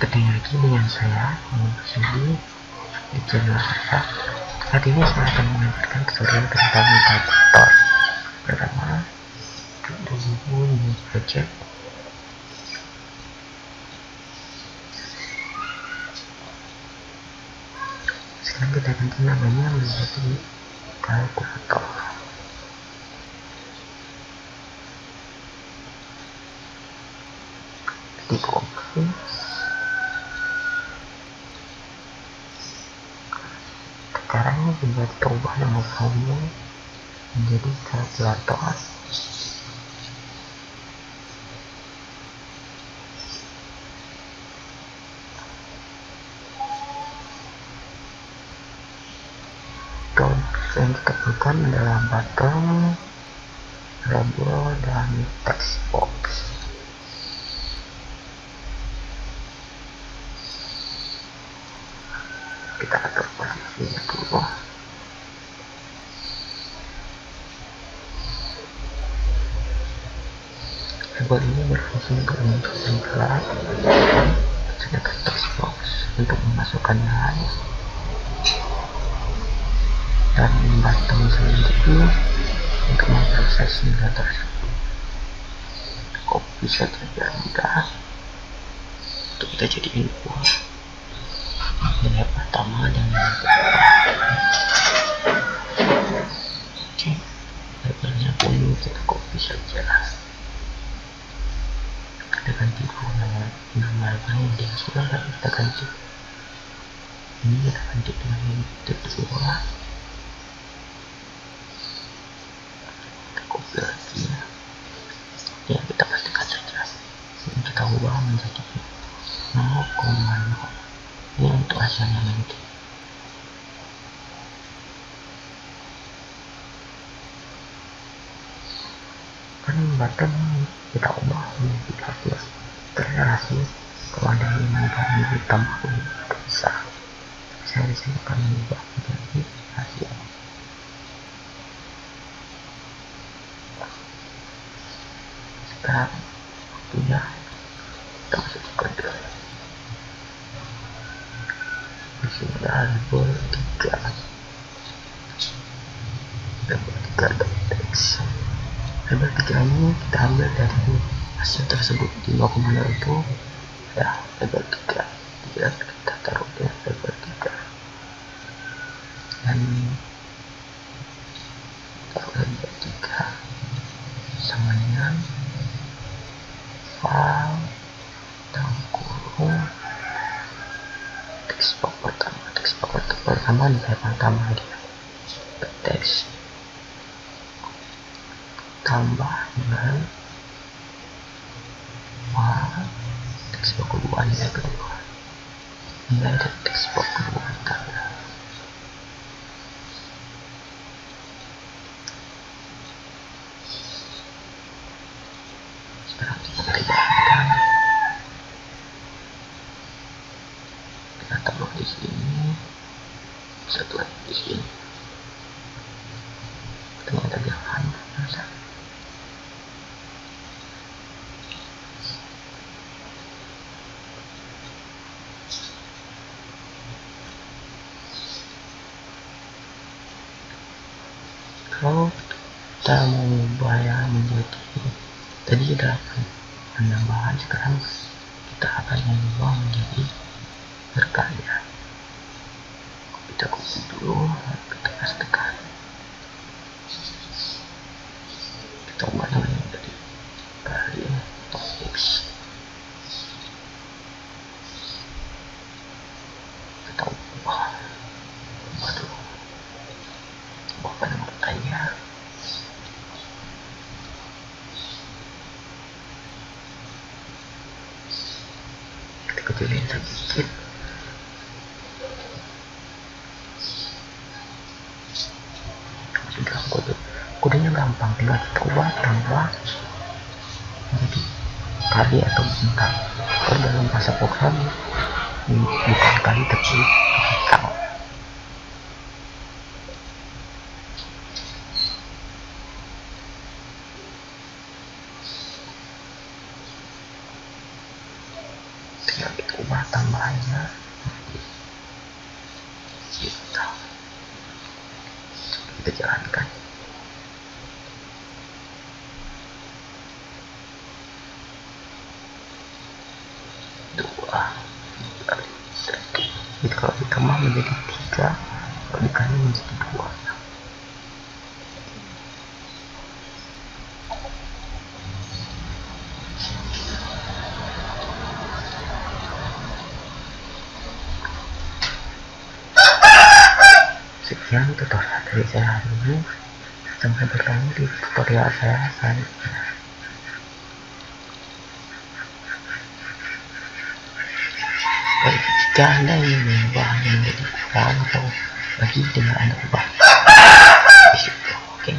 ketemu lagi dengan saya Mungkin di channel saya saat ini saya akan mengajarkan tutorial tentang mutator pertama dulu ini project sekarang kita ganti namanya menjadi kalkulator klik oke. Sekarang juga kita ubah nama filenya menjadi kalkulator yang kita butuhkan adalah button label dan text box kita atur label ini berfungsi untuk menentukan gelar sedangkan text box untuk memasukkan nilai dan button sendiri untuk memproses nilai tersebut. Copy saja biar mudah untuk kita jadi info nilai pertama dan nilai kedua. Oke labelnya pun kita copy saja kita ganti kita ganti ini kita ganti dengan yang ya ya kita pastikan saja ini kita ubah menjadi 0,0 ini untuk hasilnya nanti kan button kita ubah menjadi 13 terasi kalau ada yang ditambah pun bisa. Saya di sini akan mengubah menjadi hasil sekarang waktunya kita masuk ke kode. Di sini label 3 label 3 teks label 3 ini kita ambil dari hasil tersebut di 0,0 itu ya label 3 3 kita taruh di label 3 dan taruh label 3 sama dengan file dalam kurung teks pertama teks pertama nilai pertama dia teks tambah dengan file teks box kedua. Kedua nilai dari kedua sekarang kita kita taruh di sini. Satu lagi di sini kalau kita mau mengubahnya menjadi tadi ada penambahan sekarang kita akan mengubah menjadi berkarya. Kita copy dulu kita pastikan kita ubah namanya menjadi karya topix kita ubah ubah dulu ubah pada berkarya kita kecilin sedikit sudah kode kodenya gampang tinggal kita ubah tambah jadi kali atau bintang kalau dalam bahasa program ini bukan kali tapi bintang tinggal kita ubah tambahannya biasa kita jalankan dua jadi kalau ditambah menjadi tiga kalau dikali menjadi dua sekian tutorial dari saya hari ini. Sampai bertemu di tutorial saya selanjutnya dan jika anda ingin mengubah menjadi kurang atau bagi dengan anda ubah oke okay.